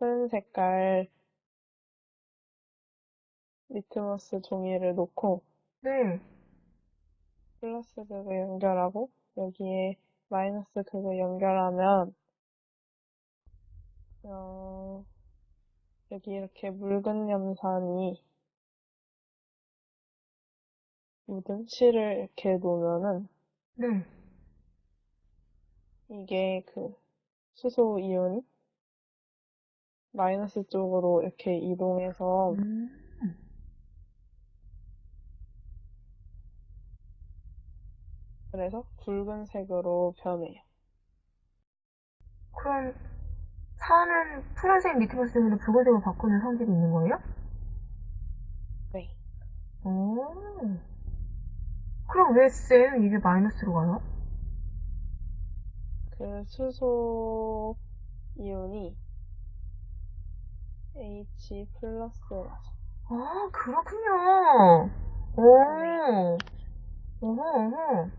푸른 색깔 리트머스 종이를 놓고 네. 플러스 극을 연결하고 여기에 마이너스 극을 연결하면 어, 여기 이렇게 묽은 염산이 묻은 실을 이렇게 놓으면은 네. 이게 그 수소 이온이 마이너스 쪽으로 이렇게 이동해서 음. 그래서 붉은 색으로 변해요. 그럼 산은 푸른색 리트머스 종이로 붉은색으로 바꾸는 성질이 있는 거예요? 네. 오. 그럼 왜 쌤 이게 마이너스로 가요? 그 수소 이온이 H 플러스라서 아, 그렇군요. 오. 어허, 어허.